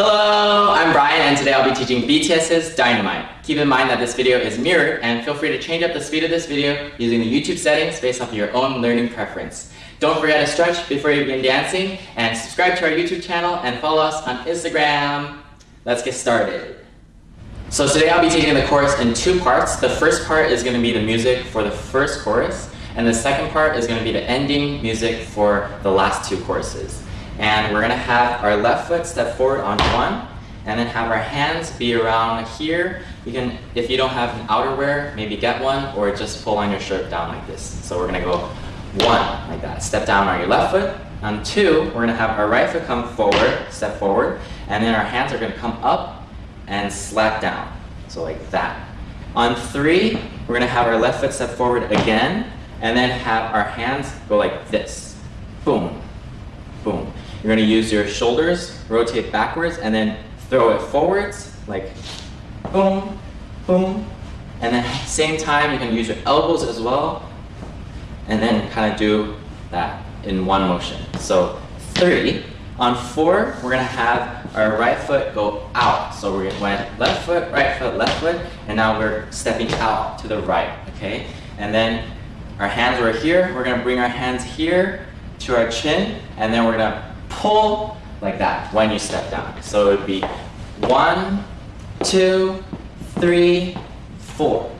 Hello, I'm Brian and today I'll be teaching BTS's Dynamite. Keep in mind that this video is mirrored and feel free to change up the speed of this video using the YouTube settings based off of your own learning preference. Don't forget to stretch before you begin dancing and subscribe to our YouTube channel and follow us on Instagram. Let's get started. So today I'll be teaching the chorus in two parts. The first part is going to be the music for the first chorus and the second part is going to be the ending music for the last two choruses. And we're to have our left foot step forward on one, and then have our hands be around here. You can, if you don't have an outerwear, maybe get one, or just pull on your shirt down like this. So we're to go one, like that. Step down on your left foot. On two, we're to have our right foot come forward, step forward, and then our hands are to come up and slap down. So like that. On three, we're to have our left foot step forward again, and then have our hands go like this. Boom, boom. You're to use your shoulders, rotate backwards, and then throw it forwards, like boom, boom. And then same time, you can use your elbows as well, and then kind of do that in one motion. So three. On four, we're to have our right foot go out. So we went left foot, right foot, left foot, and now we're stepping out to the right, okay? And then our hands are here. We're to bring our hands here to our chin, and then we're to pull like that when you step down. So it would be one, two, three, four,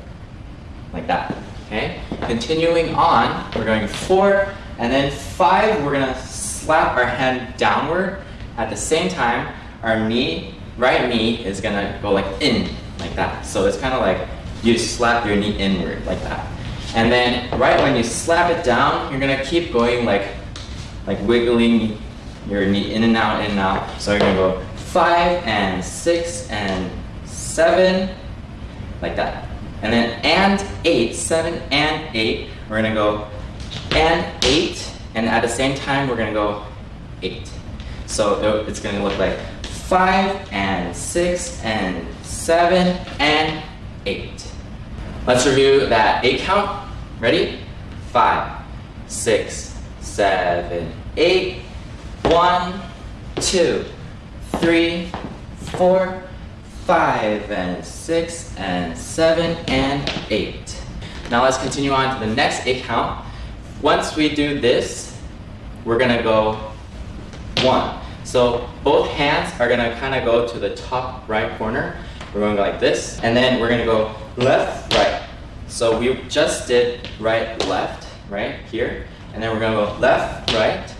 like that, okay? Continuing on, we're going four, and then five, we're gonna slap our hand downward. At the same time, our knee, right knee is gonna go like in, like that. So it's kind of like you slap your knee inward, like that. And then right when you slap it down, you're gonna keep going like, like wiggling your knee in and out, in and out. So you're gonna go five and six and seven, like that. And then and eight, seven and eight. We're gonna go and eight, and at the same time we're gonna go eight. So it's gonna look like five and six and seven and eight. Let's review that eight count. Ready? Five, six, seven, eight, one, two, three, four, five, and six, and seven, and eight. Now let's continue on to the next eight count. Once we do this, we're gonna go one. So both hands are gonna kind of go to the top right corner. We're to go like this, and then we're gonna go left, right. So we just did right, left, right here, and then we're gonna go left, right,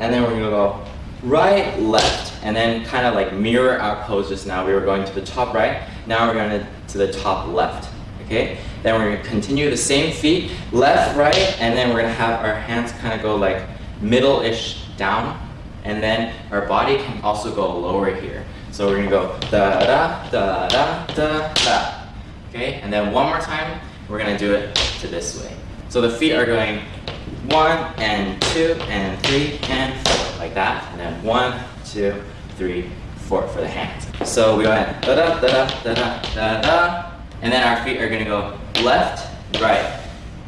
and then we're gonna go right, left, and then kind of like mirror our pose just now. We were going to the top right, now we're going to to the top left, okay? Then we're gonna continue the same feet, left, right, and then we're gonna have our hands kind of go like middle-ish down, and then our body can also go lower here. So we're gonna go da da da da da da. Okay, and then one more time, we're gonna do it to this way. So the feet are going one and two and three and four, like that. And then one, two, three, four for the hands. So we go ahead, da da da da da da da, and then our feet are gonna go left, right.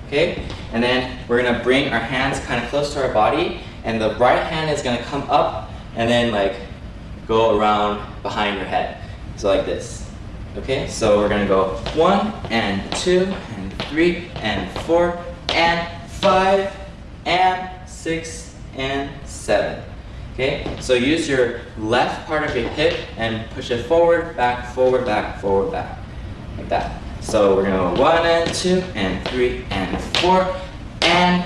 Okay? And then we're gonna bring our hands kind of close to our body, and the right hand is gonna come up and then like go around behind your head. So like this. Okay, so we're gonna go one and two and three and four and five and six and seven. Okay, so use your left part of your hip and push it forward, back, forward, back, forward, back, like that. So we're gonna go one and two and three and four and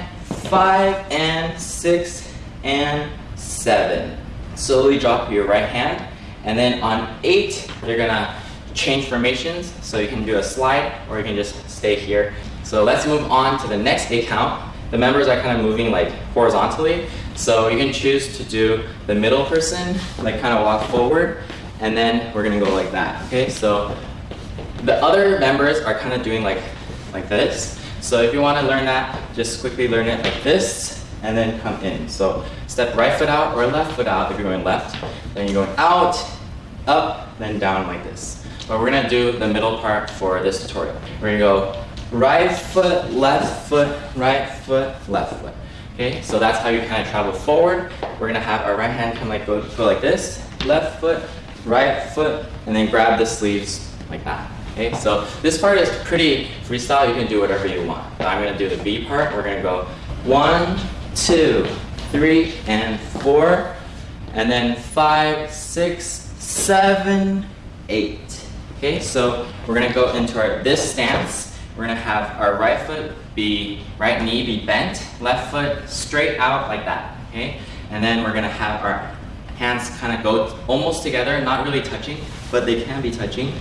five and six and seven. Slowly drop your right hand and then on eight, you're gonna change formations. So you can do a slide or you can just stay here. So let's move on to the next eight count. The members are kind of moving like horizontally. So you can choose to do the middle person, like kind of walk forward, and then we're gonna go like that, okay? So the other members are kind of doing like, like this. So if you wanna learn that, just quickly learn it like this, and then come in. So step right foot out or left foot out if you're going left. Then you're going out, up, then down like this. But we're gonna do the middle part for this tutorial. We're gonna go right foot, left foot, right foot, left foot. Okay, so that's how you kind of travel forward. We're gonna have our right hand come like go, go like this, left foot, right foot, and then grab the sleeves like that. Okay, so this part is pretty freestyle. You can do whatever you want. But I'm gonna do the B part. We're gonna go one, two, three, and four, and then five, six, seven, eight. Okay, so we're gonna go into our this stance. We're gonna have our right foot be right knee be bent, left foot straight out like that. Okay, and then we're gonna have our hands kind of go almost together, not really touching, but they can be touching.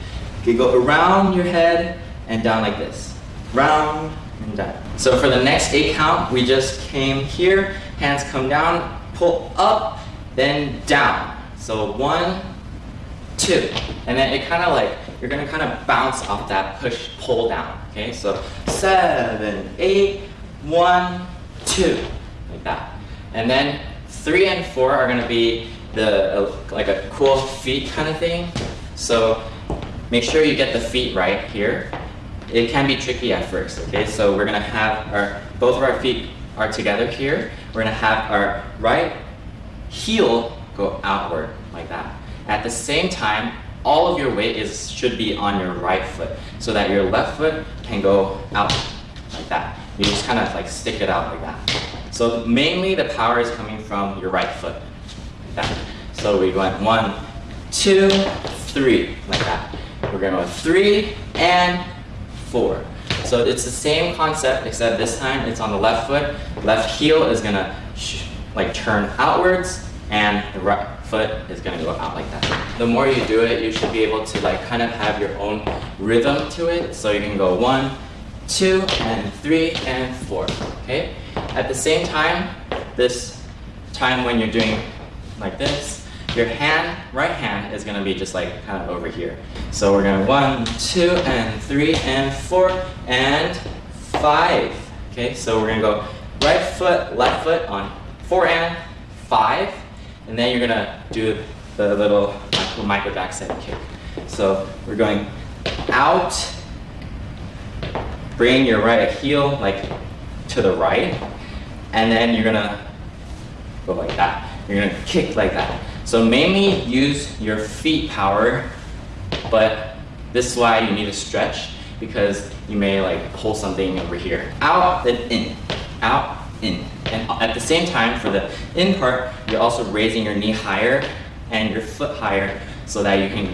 You go around your head and down like this. Round and down. So for the next eight count, we just came here, hands come down, pull up, then down. So one, two. And then it kind of like, you're gonna kind of bounce off that push, pull down. Okay, so seven, eight, one, two, like that. And then three and four are gonna be the, uh, like a cool feet kind of thing. So make sure you get the feet right here. It can be tricky at first, okay? So we're gonna have our, both of our feet are together here. We're gonna have our right heel go outward like that. At the same time, all of your weight is should be on your right foot so that your left foot can go out like that. You just kind of like stick it out like that. So mainly the power is coming from your right foot. Like that. So we went one, two, three, like that. We're gonna go three and four. So it's the same concept except this time it's on the left foot. Left heel is gonna like turn outwards and the right foot is gonna go out like that. The more you do it, you should be able to like kind of have your own rhythm to it. So you can go one, two, and three, and four, okay? At the same time, this time when you're doing like this, your hand, right hand, is gonna be just like kind of over here. So we're gonna one, two, and three, and four, and five. Okay, so we're gonna go right foot, left foot on four and five, and then you're gonna do the little Michael Jackson kick. So we're going out, bring your right heel like to the right, and then you're gonna go like that. You're gonna kick like that. So mainly use your feet power, but this is why you need to stretch because you may like pull something over here. Out, then in, out, in. And at the same time, for the in part, you're also raising your knee higher and your foot higher so that you can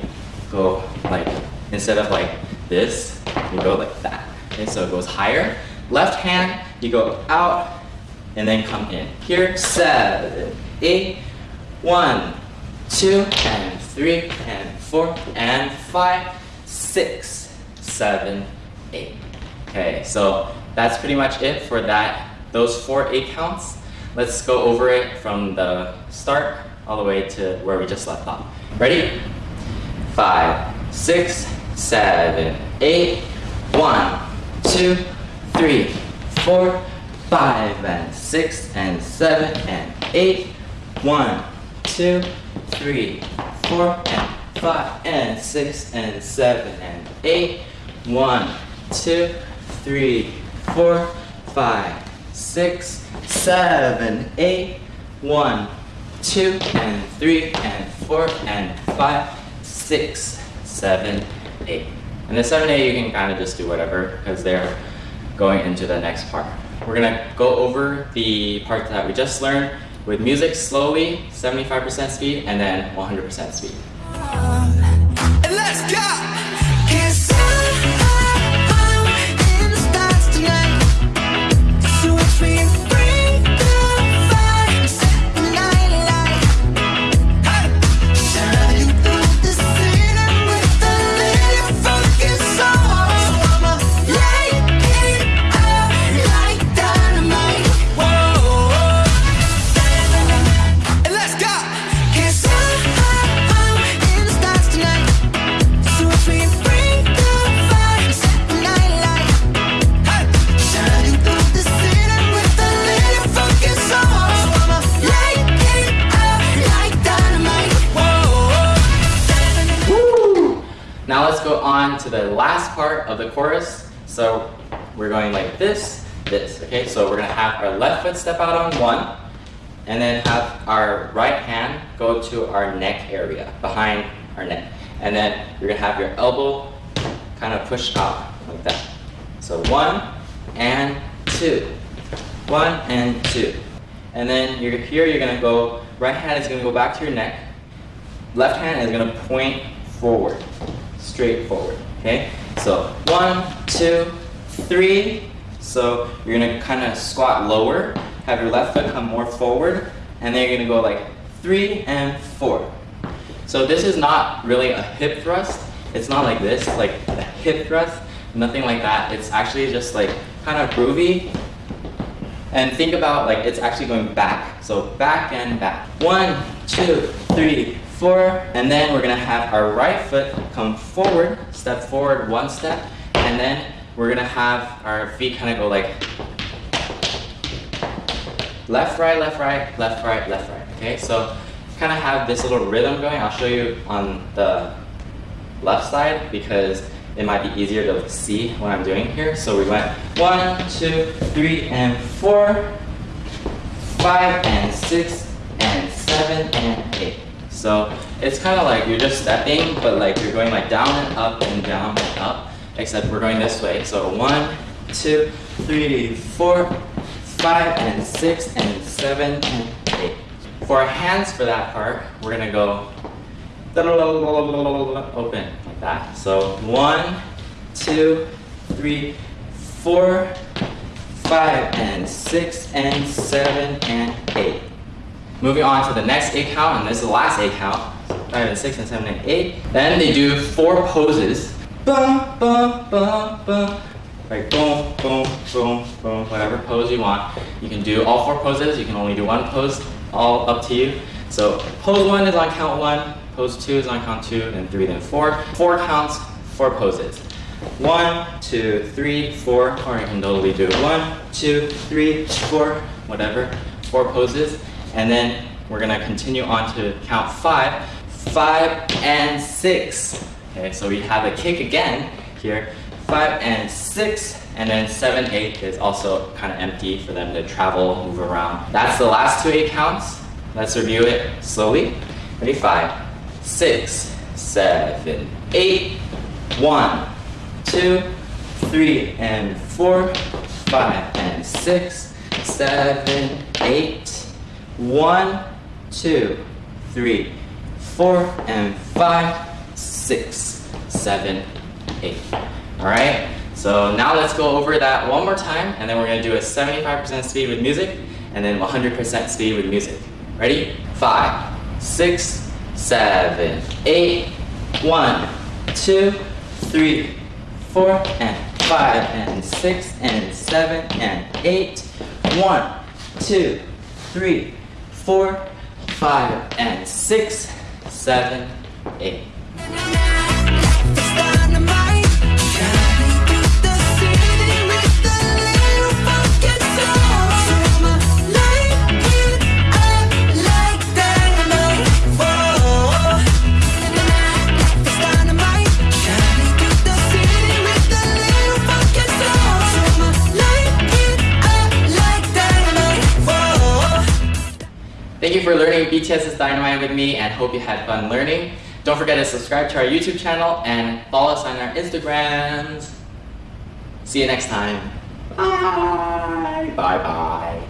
go like, instead of like this, you go like that. Okay, so it goes higher. Left hand, you go out and then come in. Here, seven, eight, one, two, and three, and four, and five, six, seven, eight. Okay, so that's pretty much it for that, those four eight counts. Let's go over it from the start all the way to where we just left off. Ready? Five, six, seven, eight, one, two, three, four, five, and six, and seven, and eight, one, two, three, four, and five, and six, and seven, and eight, one, two, three, four, five, six, seven, eight, one, two, and three, and four, and five, six, seven, eight. And the seven, eight, you can kind of just do whatever because they're going into the next part. We're gonna go over the part that we just learned with music slowly, 75% speed, and then 100% speed. Now let's go on to the last part of the chorus. So we're going like this, this, okay? So we're gonna have our left foot step out on one, and then have our right hand go to our neck area, behind our neck. And then you're gonna have your elbow kind of push out like that. So one and two. One and two. And then you're here, you're gonna go, right hand is gonna go back to your neck. Left hand is gonna point forward, straight forward, okay? So one, two, three. So you're gonna kind of squat lower, have your left foot come more forward, and then you're gonna go like three and four. So this is not really a hip thrust. It's not like this, like a hip thrust, nothing like that. It's actually just like kind of groovy. And think about like it's actually going back. So back and back. One, two, three, four. And then we're gonna have our right foot come forward, step forward one step, and then we're gonna have our feet kind of go like left, right, left, right, left, right, left, right. Okay, so kind of have this little rhythm going. I'll show you on the left side because it might be easier to see what I'm doing here. So we went one, two, three, and four, five, and six, and seven, and eight. So it's kind of like you're just stepping, but like you're going like down and up and down and up, except we're going this way. So one, two, three, four, five, and six, and seven, and eight. For our hands for that part, we're gonna go open like that. So one, two, three, four, five, and six, and seven, and eight. Moving on to the next eight count, and this is the last eight count. Five and six and seven and eight. Then they do four poses. Bum, bum, bum, bum. Like boom, boom, boom, boom, whatever pose you want. You can do all four poses. You can only do one pose. All up to you. So pose one is on count one. Pose two is on count two, and three, then four. Four counts, four poses. One, two, three, four, or you can totally do one, two, three, four, whatever, four poses. And then we're gonna continue on to count five, five and six. Okay, so we have a kick again here, five and six, and then seven, eight is also kind of empty for them to travel, move around. That's the last two eight counts. Let's review it slowly. Ready? Five, six, seven, eight, one, two, three, and four, five, and six, seven, eight, one, two, three, four, and five, six, seven, eight. All right, so now let's go over that one more time, and then we're gonna do a 75% speed with music, and then 100% speed with music. Ready? Five, six, seven, eight, one, two, three, four, and five, and six, and seven, and eight. One, two, three, four, five, and six, seven, eight. BTS's Dynamite with me and hope you had fun learning. Don't forget to subscribe to our YouTube channel and follow us on our Instagrams. See you next time. Bye. Bye bye.